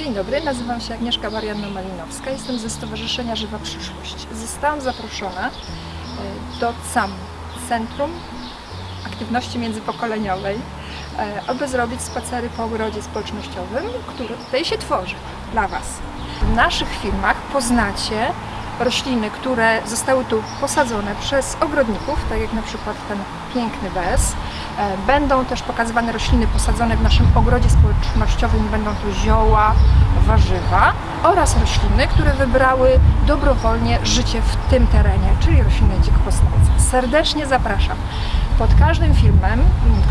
Dzień dobry, nazywam się Agnieszka Marianna-Malinowska, jestem ze Stowarzyszenia Żywa Przyszłość. Zostałam zaproszona e, do CAM, Centrum Aktywności Międzypokoleniowej, e, aby zrobić spacery po ogrodzie społecznościowym, który tutaj się tworzy dla Was. W naszych filmach poznacie rośliny, które zostały tu posadzone przez ogrodników, tak jak na przykład ten piękny bez. E, Będą też pokazywane rośliny posadzone w naszym ogrodzie społecznościowym, będą to zioła, warzywa oraz rośliny, które wybrały dobrowolnie życie w tym terenie, czyli rośliny dzikopostępne. Serdecznie zapraszam. Pod każdym filmem,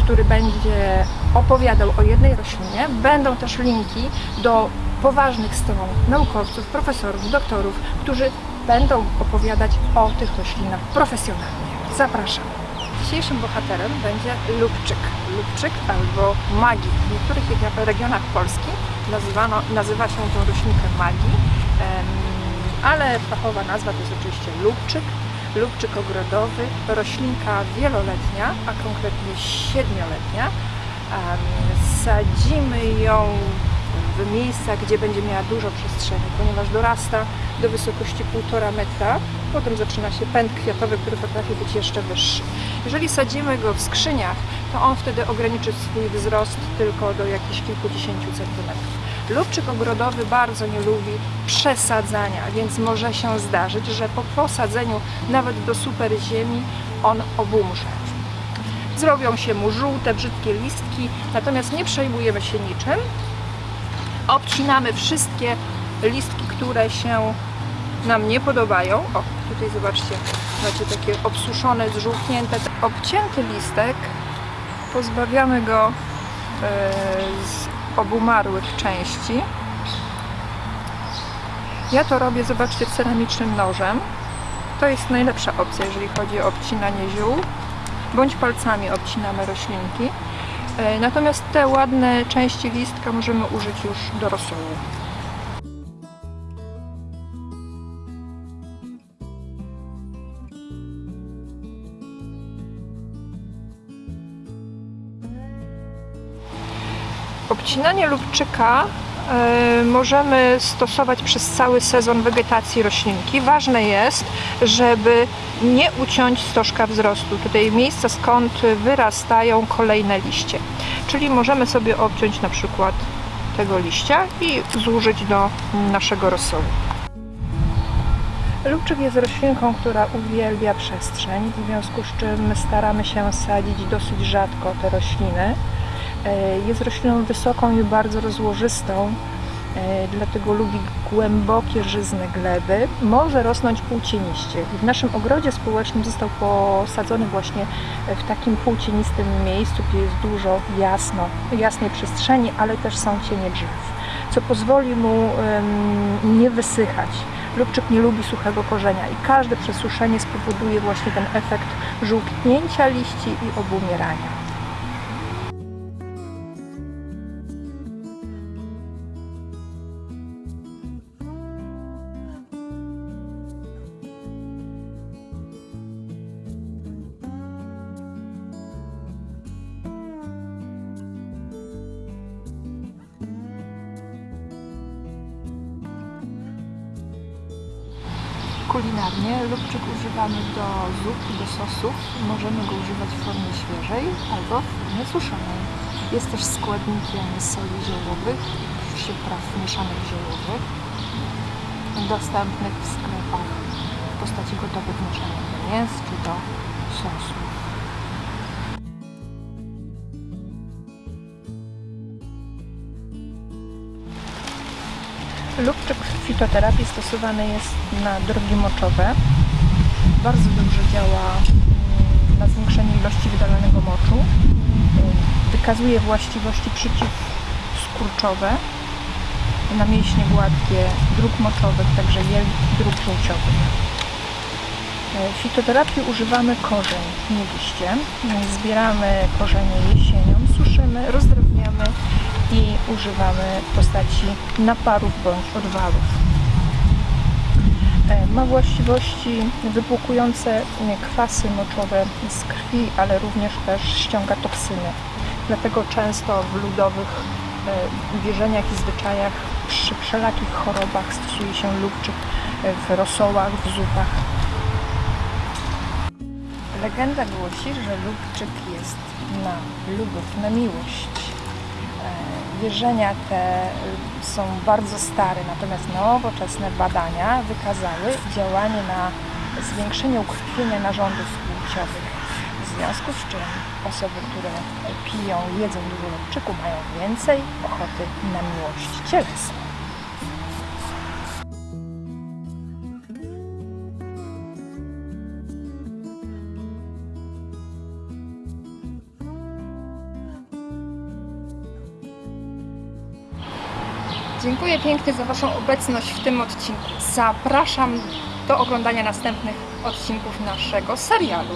który będzie opowiadał o jednej roślinie, będą też linki do poważnych stron naukowców, profesorów, doktorów, którzy będą opowiadać o tych roślinach profesjonalnie. Zapraszam. Dzisiejszym bohaterem będzie lubczyk. Lubczyk albo magii. W niektórych regi- regionach Polski nazywano, nazywa się tą roślinkę magii, em, ale fachowa nazwa to jest oczywiście lubczyk. Lubczyk ogrodowy, roślinka wieloletnia, a konkretnie siedmioletnia. Sadzimy ją w miejscach, gdzie będzie miała dużo przestrzeni, ponieważ dorasta do wysokości 1,5 metra. Potem zaczyna się pęd kwiatowy, który potrafi być jeszcze wyższy. Jeżeli sadzimy go w skrzyniach, to on wtedy ograniczy swój wzrost tylko do jakichś kilkudziesięciu centymetrów. Lubczyk ogrodowy bardzo nie lubi przesadzania, więc może się zdarzyć, że po posadzeniu nawet do super ziemi on obumrze. Zrobią się mu żółte, brzydkie listki, natomiast nie przejmujemy się niczym, obcinamy wszystkie listki, które się nam nie podobają. O, tutaj zobaczcie, macie takie obsuszone, zżółknięte. Obcięty listek pozbawiamy go e, z obumarłych części. Ja to robię, zobaczcie, ceramicznym nożem. To jest najlepsza opcja, jeżeli chodzi o obcinanie ziół, bądź palcami obcinamy roślinki. E, Natomiast te ładne części listka możemy użyć już do rosołu. Obcinanie lubczyka możemy stosować przez cały sezon wegetacji roślinki. Ważne jest, żeby nie uciąć stożka wzrostu, tutaj miejsca skąd wyrastają kolejne liście. Czyli możemy sobie obciąć na przykład tego liścia i zużyć do naszego rosołu. Lubczyk jest roślinką, która uwielbia przestrzeń, w związku z czym staramy się sadzić dosyć rzadko te rośliny. E, Jest rośliną wysoką i bardzo rozłożystą, e, dlatego lubi głębokie, żyzne gleby. Może rosnąć półcieniście. W naszym ogrodzie społecznym został posadzony właśnie w takim półcienistym miejscu, gdzie jest dużo jasno, jasnej przestrzeni, ale też są cienie drzew, co pozwoli mu nie wysychać. Lubczyk nie lubi suchego korzenia i każde przesuszenie spowoduje właśnie ten efekt żółknięcia liści i obumierania. Kulinarnie lubczyk używamy do zup i do sosów. Możemy go używać w formie świeżej albo w formie suszonej. Jest też składnikiem soli ziołowych przypraw mieszanych ziołowych, dostępnych w sklepach w postaci gotowych mieszanek do mięs czy do sosów. Lubczyk fitoterapii stosowany jest na drogi moczowe. Bardzo dobrze działa mm, na zwiększenie ilości wydalonego moczu. Wykazuje właściwości przeciwskurczowe na mięśnie gładkie dróg moczowych, także jelit i dróg żółciowych. W fitoterapii używamy korzeń, nie liście. Zbieramy korzenie jesienią, suszymy, rozdrabniamy i używamy w postaci naparów bądź odwalów. E, Ma właściwości wypłukujące e, kwasy moczowe z krwi, ale również też ściąga toksyny. Dlatego często w ludowych e, wierzeniach i zwyczajach przy wszelakich chorobach stosuje się lubczyk w rosołach, w zupach. Legenda głosi, że lubczyk jest na lubów, na miłość. Wierzenia te y, są bardzo stare, natomiast nowoczesne badania wykazały działanie na zwiększenie ukrwienia narządów płciowych. W związku z czym osoby, które piją, jedzą dużo lubczyku, mają więcej ochoty na miłość cielesną. Dziękuję pięknie za Waszą obecność w tym odcinku. Zapraszam do oglądania następnych odcinków naszego serialu.